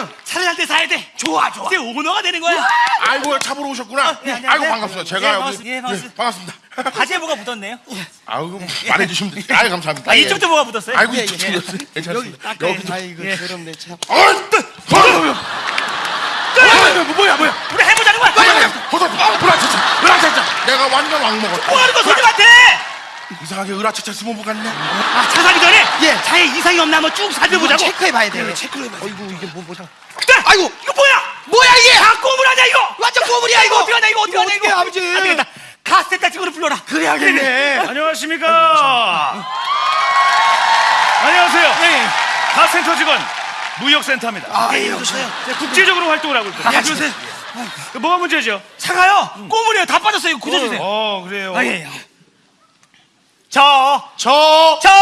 남편한테 사야 돼. 좋아, 좋아. 이제 오너가 되는 거야. 아이고 차 보러 오셨구나. 예, 안녕하세요. 아이고 반갑습니다. 제가 예, 여기 반갑습니다. 예, 반갑습니다. 반갑습니다. 바지에 뭐가 묻었네요. 아이고 말해주시면 돼요. 아이 감사합니다. 아, 예. 이쪽도 뭐가 묻었어요? 아이고 예, 이쪽 예. 묻었어요. 괜찮습니다. 닦아야 여기도. 아이고 예. 더럽네 참. 어, 어, 어, 뭐야 뭐야? 우리 해보자는 거야. 버섯, 으라차차, 으라차차. 내가 완전 왕 먹었다. 뭐 하는 거 손님한테? 이상하게 으라차차 스모부 같네. 아, 차 사기 전에 예. 차에 이상이 없나 한번 쭉 살펴보자고. 체크해봐야 돼. 그래, 체크를 해봐. 아이고 이게 뭐 뭐야? 네! 아이고 이거 뭐야? 뭐야 이게? 다 꼬물 아니야 이거? 완전 꼬물이야 이거. 어떻게 하냐 이거 어떻게 하냐 이거? 해, 아버지? 안 되겠다. 카세타 친구를 불러라. 그래야겠네. 안녕하십니까. 안녕하세요. 예. 카센터 직원 무역센터입니다. 아 여보세요. 네, 국제적으로 활동을 하고 있거든요. 아, 그러세요? 그 뭐가 문제죠? 차가요. 꼬물이요. 다 빠졌어요. 이거 굳어주세요. 어 그래요. 아, 예. 저, 저 저, 저, 저,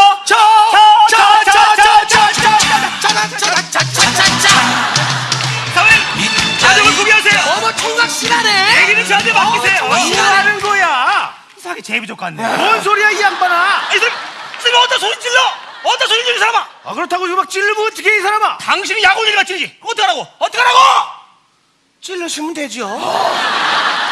총각 실하네. 얘기는 저한테 맡기세요. 어, 뭐 하는 거야? 이상하게 제비 족 같네. 뭔 소리야 이 양반아? 아, 이 사람, 이 사람 어디다 소리 찔러? 어디다 소리 찔러, 이 사람아? 아 그렇다고 이거 막 찌르면 어떻게 이 사람아? 당신이 약 올리니까 찔리지. 어떡하라고? 어떡하라고? 찔러주면 되죠.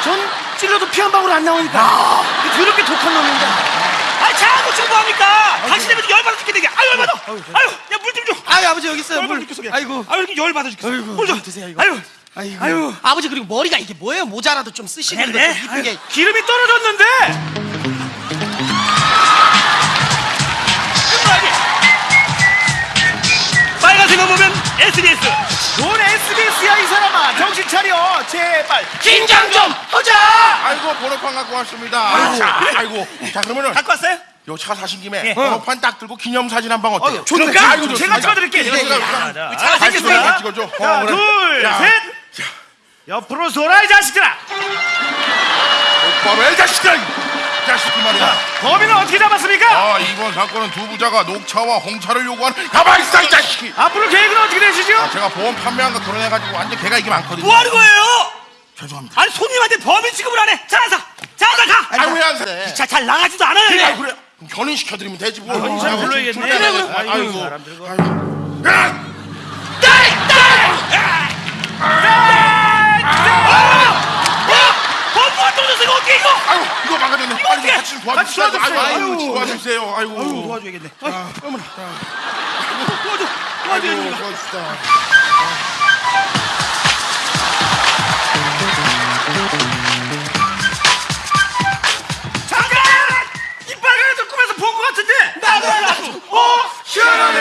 전 찔러도 피 한 방울 안 나오니까. 그렇게 독한 놈인데. 아, 자꾸 지금 뭐합니까? 당신 때문에 열받아 죽겠네. 아유, 열받아. 아유, 야, 물 좀 줘. 아유 아버지 여기 있어요. 물. 아이고. 아유, 열받아 죽겠어. 아이고, 물 좀. 드세요, 이거. 아유, 아이고. 아유. 아버지 그리고 머리가 이게 뭐예요? 모자라도 좀 쓰시는 그래, 거 그래. 이쁘게. 기름이 떨어졌는데. 빨간색만 보면 SBS. 뭔 SBS야 이 사람아. 정신 차려 제발. 긴장 좀 하자. 아이고 번호판 갖고 왔습니다. 자, 아이고 자 그러면은 갖고 왔어요? 요 차 사신 김에 예. 번호판 딱 들고 기념사진 한 방 어때요? 그럴까? 아이고, 제가. 찍어드릴게요. 예, 예, 자, 예. 자, 잘 생겼어요. 찍어줘, 찍어줘. 어. 둘, 자, 셋. 옆으로 쏘라 이 자식들아. 바로 이 자식들아. 이 자식들 말이야. 범인은 어떻게 잡았습니까? 아 이번 사건은 두 부자가 녹차와 홍차를 요구하는 가만히 있어 이 자식이. 앞으로 계획은 어떻게 되시죠? 제가 보험 판매한 거 결혼해가지고 완전 개가 이게 많거든요. 뭐 하는 거예요? 죄송합니다. 아니, 손님한테 범인 취급을 안 해. 자, 자, 자, 자, 가. 아이고 왜안 돼? 자, 잘 나가지도 않아요. 그래. 그래. 그럼 견인 시켜드리면 되지 뭐. 견인사 아이고, 불러야겠네. 그래, 그래. 아이고. 아이고, 사람들과. 아이고. 야! 범부가 같이 도와주세요. 도와주세요. 아유, 아유, 도와주세요. 아이고. 아유, 도와줘야겠네. 아. 어머나. 도와줘. 도와줘. 도와주다. 잠깐! 이빨간애들 꿈에서 본 것 같은데? 나도 나도! 어? 시원하네!